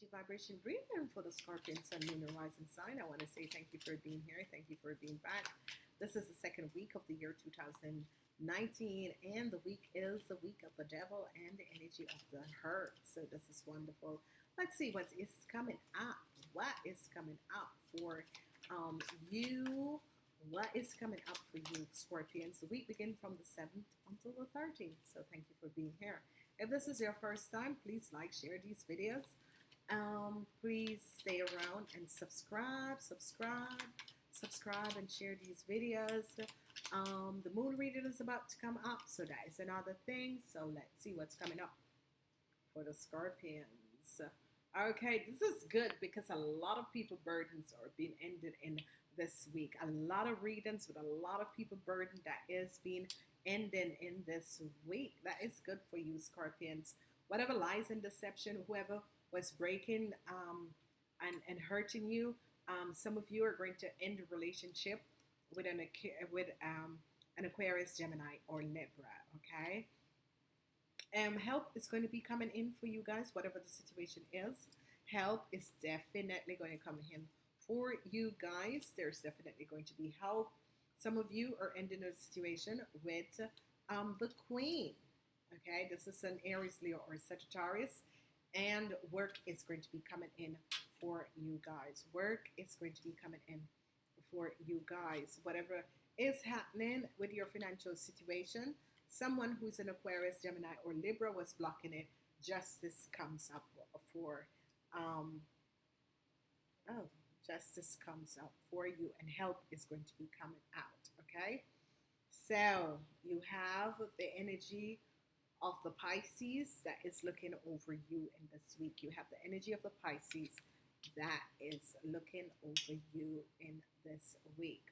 energy vibration breathing for the Scorpion Sun Lunar Rising sign. I want to say thank you for being here. Thank you for being back. This is the second week of the year 2019, and the week is the week of the devil and the energy of the hurt. So this is wonderful. Let's see what is coming up. What is coming up for um, you? What is coming up for you, Scorpions? The week begins from the 7th until the 13th. So thank you for being here. If this is your first time, please like, share these videos. Um, please stay around and subscribe, subscribe, subscribe, and share these videos. Um, the moon reading is about to come up, so that is another thing. So let's see what's coming up for the Scorpions. Okay, this is good because a lot of people burdens are being ended in this week. A lot of readings with a lot of people burden that is being ending in this week. That is good for you, Scorpions. Whatever lies and deception, whoever was breaking um, and, and hurting you, um, some of you are going to end a relationship with an with um, an Aquarius, Gemini, or Libra. Okay. Um, help is going to be coming in for you guys, whatever the situation is. Help is definitely going to come in for you guys. There's definitely going to be help some of you are ending a situation with um, the Queen. Okay, this is an Aries, Leo, or Sagittarius, and work is going to be coming in for you guys. Work is going to be coming in for you guys. Whatever is happening with your financial situation, someone who's an Aquarius, Gemini, or Libra was blocking it. Justice comes up for. Um, oh, justice comes up for you and help is going to be coming out. Okay. So you have the energy of the Pisces that is looking over you in this week. You have the energy of the Pisces that is looking over you in this week.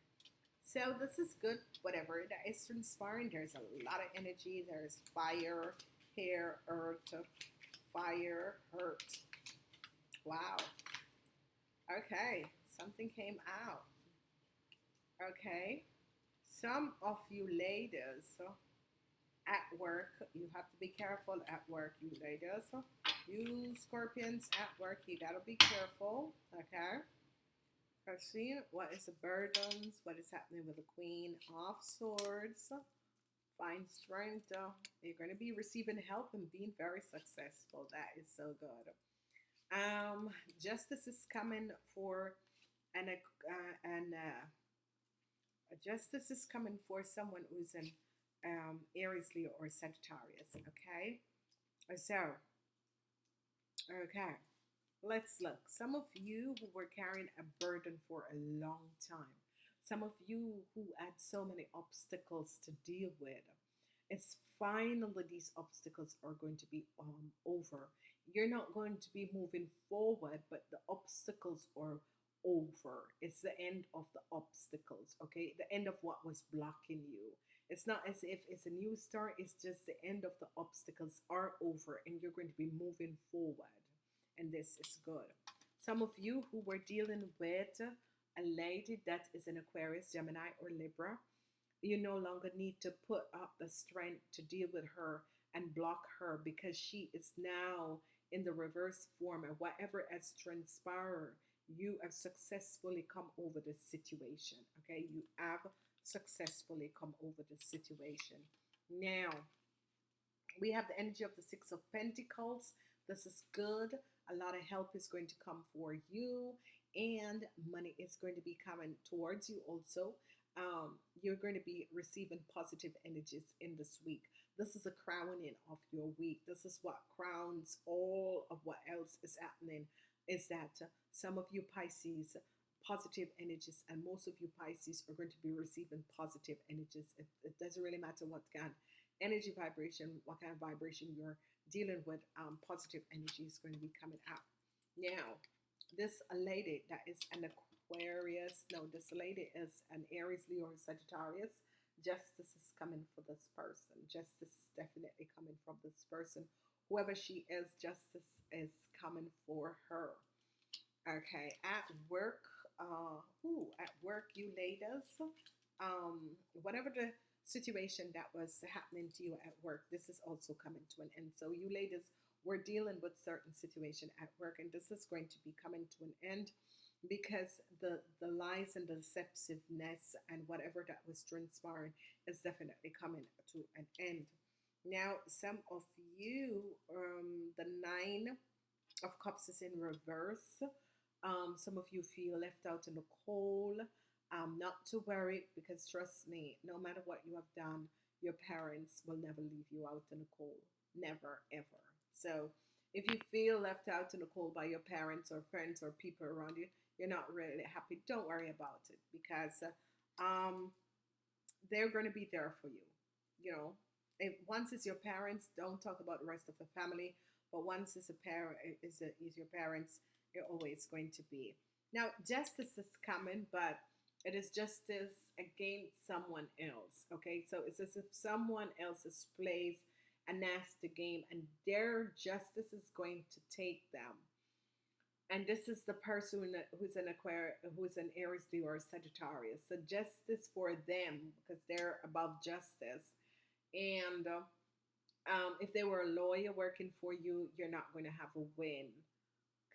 So this is good, whatever that is transpiring. There's a lot of energy. There's fire, hair, earth, fire, hurt. Wow. Okay, something came out. Okay, some of you ladies at work, you have to be careful at work, you ladies. You scorpions at work, you gotta be careful. Okay. I see what is the burdens, what is happening with the Queen of Swords. Find strength. You're going to be receiving help and being very successful. That is so good. Um, justice is coming for an uh, and uh, justice is coming for someone who's an um, Aries, Leo, or Sagittarius. Okay, so okay, let's look. Some of you who were carrying a burden for a long time. Some of you who had so many obstacles to deal with. It's finally these obstacles are going to be um, over you're not going to be moving forward, but the obstacles are over. It's the end of the obstacles, okay? The end of what was blocking you. It's not as if it's a new start, it's just the end of the obstacles are over and you're going to be moving forward. And this is good. Some of you who were dealing with a lady that is an Aquarius, Gemini, or Libra, you no longer need to put up the strength to deal with her and block her because she is now in the reverse form and whatever has transpired, you have successfully come over the situation. Okay, you have successfully come over the situation. Now, we have the energy of the Six of Pentacles. This is good. A lot of help is going to come for you, and money is going to be coming towards you also. Um, you're going to be receiving positive energies in this week. This is a crowning of your week. This is what crowns all of what else is happening. Is that some of you Pisces, positive energies, and most of you Pisces are going to be receiving positive energies. It, it doesn't really matter what kind of energy vibration, what kind of vibration you're dealing with, um, positive energy is going to be coming out. Now, this lady that is an Aquarius, no, this lady is an Aries, Leo, or Sagittarius Justice is coming for this person. Justice is definitely coming from this person. Whoever she is, justice is coming for her. Okay, at work, uh, ooh, at work, you ladies, um, whatever the situation that was happening to you at work, this is also coming to an end. So you ladies we're dealing with certain situation at work, and this is going to be coming to an end because the the lies and the deceptiveness and whatever that was transpiring is definitely coming to an end. Now, some of you, um, the nine of cups is in reverse. Um, some of you feel left out in the cold. Um, not to worry because trust me, no matter what you have done, your parents will never leave you out in the cold. Never, ever. So if you feel left out in the cold by your parents or friends or people around you, you're not really happy, don't worry about it because um, they're going to be there for you. You know, if once it's your parents, don't talk about the rest of the family. But once it's a parent, is your parents, always going to be. Now, justice is coming, but it is justice against someone else. Okay, so it's as if someone else has plays a nasty game, and their justice is going to take them and this is the person who's an Aquarius, who's an Aries, or Sagittarius. So justice for them because they're above justice. And um, if they were a lawyer working for you, you're not going to have a win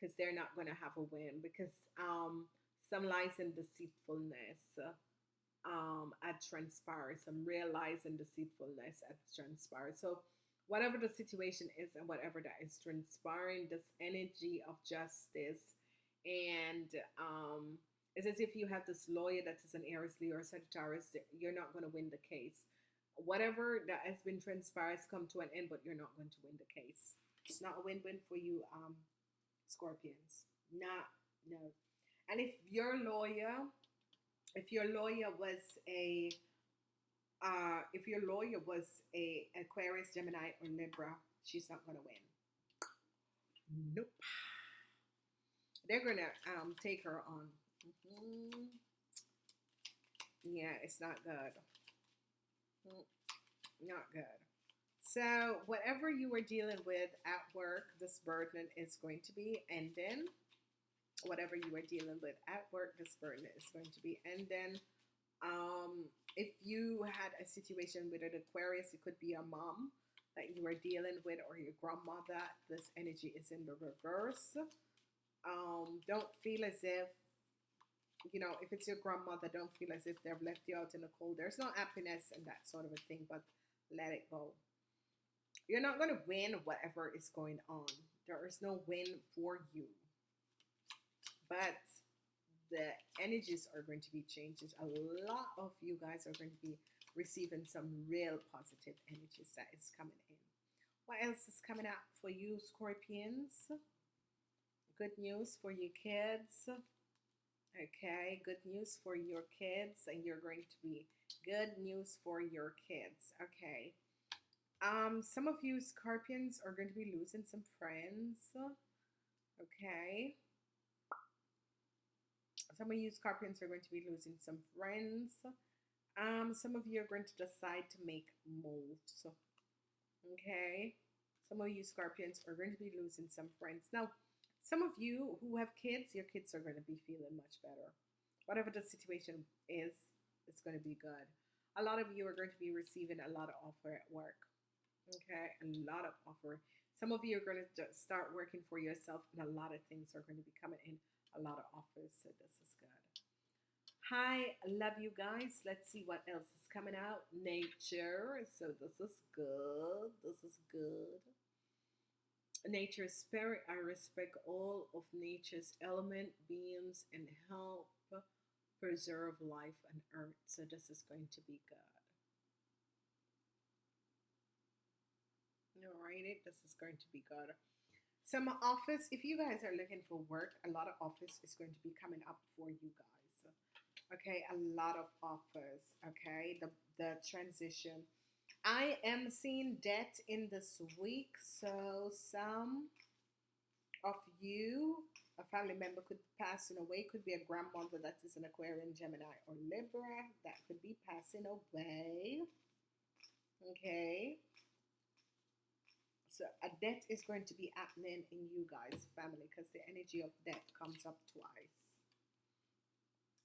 because they're not going to have a win because um, some lies and deceitfulness um, at transpire, some real lies and deceitfulness at transpire. So whatever the situation is and whatever that is transpiring, this energy of justice. And um, it's as if you have this lawyer that is an Aries, Leo, or Sagittarius, you're not going to win the case. Whatever that has been transpired has come to an end, but you're not going to win the case. It's not a win-win for you, um, Scorpions. Not, no. And if your lawyer, if your lawyer was a uh, if your lawyer was a Aquarius, Gemini, or Libra, she's not going to win. Nope. They're going to um, take her on. Mm-hmm. Yeah, it's not good. Mm, not good. So, whatever you were dealing with at work, this burden is going to be ending. Whatever you were dealing with at work, this burden is going to be ending. Um, if you had a situation with an Aquarius, it could be a mom that you are dealing with or your grandmother. This energy is in the reverse. Um, don't feel as if, you know, if it's your grandmother, don't feel as if they've left you out in the cold. There's no happiness and that sort of a thing, but let it go. You're not going to win whatever is going on. There is no win for you. But the energies are going to be changed. A lot of you guys are going to be receiving some real positive energies that is coming in. What else is coming up for you, Scorpions? Good news for your kids. Okay, good news for your kids, and you're going to be good news for your kids. Okay. Um, some of you Scorpions are going to be losing some friends. Okay. Some of you Scorpions are going to be losing some friends. Um, some of you are going to decide to make moves. Okay. Some of you Scorpions are going to be losing some friends. Now, some of you who have kids, your kids are going to be feeling much better. Whatever the situation is, it's going to be good. A lot of you are going to be receiving a lot of offer at work. Okay, a lot of offer. Some of you are going to start working for yourself, and a lot of things are going to be coming in a lot of offers, so this is good. Hi, love you guys. Let's see what else is coming out. Nature, so this is good. This is good. Nature spirit, I respect all of nature's element, beings, and help preserve life on earth. So this is going to be good. Alrighty, this is going to be good. Some office, if you guys are looking for work, a lot of office is going to be coming up for you guys. Okay, a lot of offers. Okay, the, the transition. I am seeing death in this week, so some of you, a family member could pass in away, could be a grandmother that is an Aquarian, Gemini, or Libra that could be passing away. Okay. So a death is going to be happening in you guys' family because the energy of death comes up twice.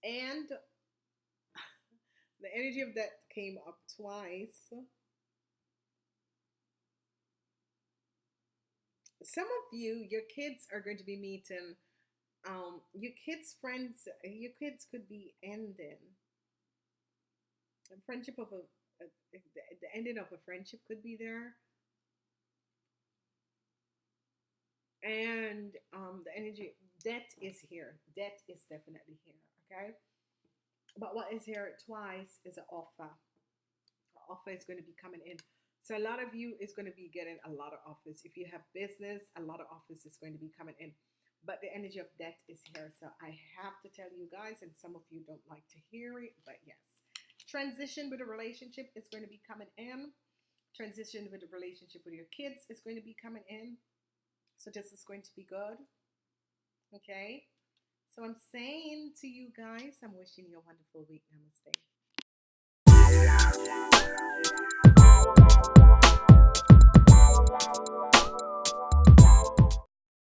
And the energy of death came up twice. some of you, your kids are going to be meeting. Um, your kids' friends, your kids could be ending. A friendship of a, a the the ending of a friendship could be there, and um, the energy death is here. Death is definitely here. Okay, but what is here twice is an offer. An offer is going to be coming in. So a lot of you is going to be getting a lot of offers. If you have business, a lot of offers is going to be coming in. But the energy of death is here. So I have to tell you guys, and some of you don't like to hear it, but yes. Transition with a relationship is going to be coming in. Transition with a relationship with your kids is going to be coming in. So this is going to be good. Okay. So I'm saying to you guys, I'm wishing you a wonderful week. Namaste.